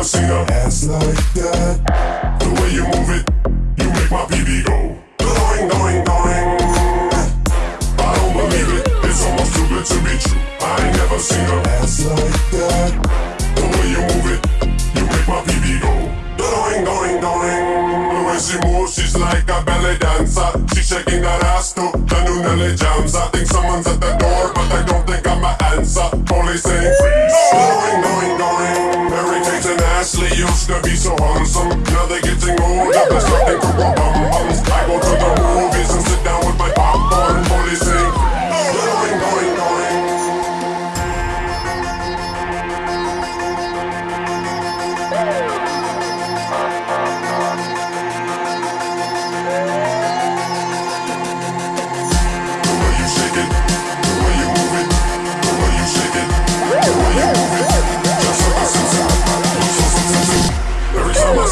never seen a ass like that. The way you move it, you make my BB go. Going, going, going. I don't believe it. It's almost too good to be true. I ain't never seen a ass like that. The way you move it, you make my BB go. Going, going, going. way she moves, she's like a ballet dancer. She's shaking that ass to the new Nelly jams. I think someone's at the door, but I don't think I'm an answer. Police saying freeze. Going, going used to be so handsome, now they're getting older. There's nothing cool a bum bum.